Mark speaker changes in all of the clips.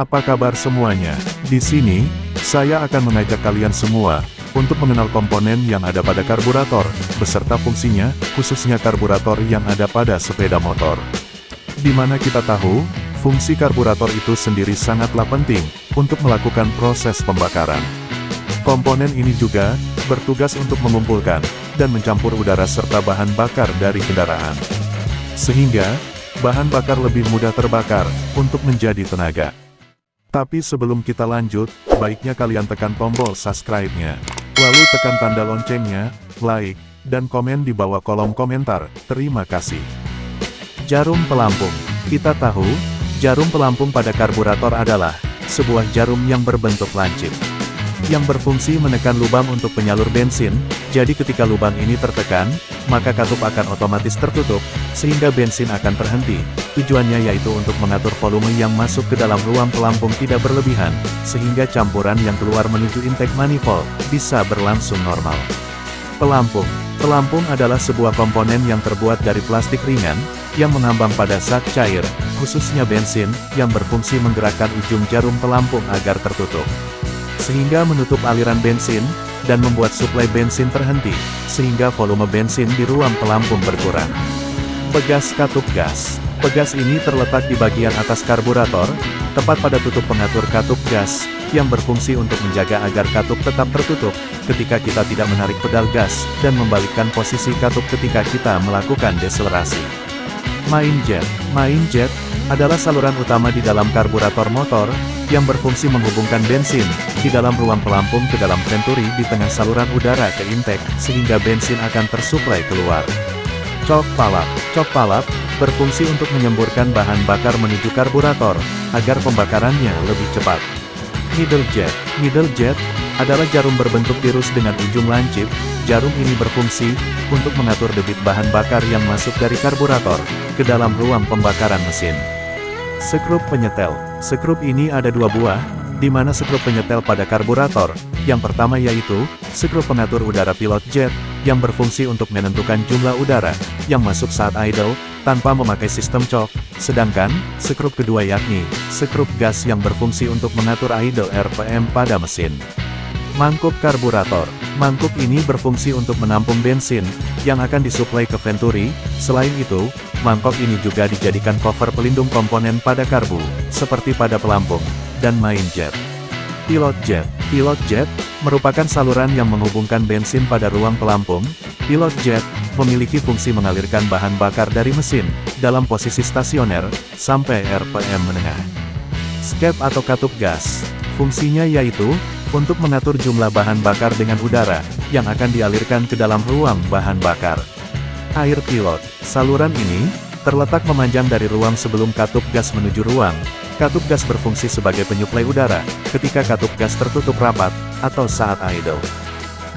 Speaker 1: Apa kabar semuanya? Di sini, saya akan mengajak kalian semua untuk mengenal komponen yang ada pada karburator, beserta fungsinya, khususnya karburator yang ada pada sepeda motor. Di mana kita tahu, fungsi karburator itu sendiri sangatlah penting untuk melakukan proses pembakaran. Komponen ini juga bertugas untuk mengumpulkan dan mencampur udara serta bahan bakar dari kendaraan. Sehingga, bahan bakar lebih mudah terbakar untuk menjadi tenaga. Tapi sebelum kita lanjut, baiknya kalian tekan tombol subscribe-nya. Lalu tekan tanda loncengnya, like, dan komen di bawah kolom komentar. Terima kasih. Jarum pelampung. Kita tahu, jarum pelampung pada karburator adalah sebuah jarum yang berbentuk lancip yang berfungsi menekan lubang untuk penyalur bensin, jadi ketika lubang ini tertekan, maka katup akan otomatis tertutup, sehingga bensin akan terhenti. Tujuannya yaitu untuk mengatur volume yang masuk ke dalam ruang pelampung tidak berlebihan, sehingga campuran yang keluar menuju intake manifold, bisa berlangsung normal. Pelampung Pelampung adalah sebuah komponen yang terbuat dari plastik ringan, yang mengambang pada zat cair, khususnya bensin, yang berfungsi menggerakkan ujung jarum pelampung agar tertutup sehingga menutup aliran bensin, dan membuat suplai bensin terhenti, sehingga volume bensin di ruang pelampung berkurang. Pegas katup gas Pegas ini terletak di bagian atas karburator, tepat pada tutup pengatur katup gas, yang berfungsi untuk menjaga agar katup tetap tertutup, ketika kita tidak menarik pedal gas, dan membalikkan posisi katup ketika kita melakukan deselerasi. Main jet Main jet adalah saluran utama di dalam karburator motor, yang berfungsi menghubungkan bensin, di dalam ruang pelampung ke dalam venturi di tengah saluran udara ke intake, sehingga bensin akan tersuplai keluar. Cok palap Cok palap, berfungsi untuk menyemburkan bahan bakar menuju karburator, agar pembakarannya lebih cepat. Middle jet Middle jet, adalah jarum berbentuk tirus dengan ujung lancip, jarum ini berfungsi, untuk mengatur debit bahan bakar yang masuk dari karburator, ke dalam ruang pembakaran mesin. Sekrup penyetel. Sekrup ini ada dua buah, di mana sekrup penyetel pada karburator. Yang pertama yaitu, sekrup pengatur udara pilot jet, yang berfungsi untuk menentukan jumlah udara, yang masuk saat idle, tanpa memakai sistem cok. Sedangkan, sekrup kedua yakni, sekrup gas yang berfungsi untuk mengatur idle RPM pada mesin. Mangkuk karburator. Mangkuk ini berfungsi untuk menampung bensin, yang akan disuplai ke venturi. Selain itu, Mangkok ini juga dijadikan cover pelindung komponen pada karbu, seperti pada pelampung, dan main jet. Pilot jet Pilot jet, merupakan saluran yang menghubungkan bensin pada ruang pelampung. Pilot jet, memiliki fungsi mengalirkan bahan bakar dari mesin, dalam posisi stasioner, sampai RPM menengah. Skep atau katup gas, fungsinya yaitu, untuk mengatur jumlah bahan bakar dengan udara, yang akan dialirkan ke dalam ruang bahan bakar. Air pilot. Saluran ini, terletak memanjang dari ruang sebelum katup gas menuju ruang. Katup gas berfungsi sebagai penyuplai udara, ketika katup gas tertutup rapat, atau saat idle.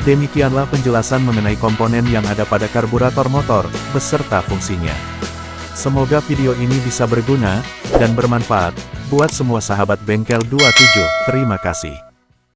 Speaker 1: Demikianlah penjelasan mengenai komponen yang ada pada karburator motor, beserta fungsinya. Semoga video ini bisa berguna, dan bermanfaat, buat semua sahabat bengkel 27. Terima kasih.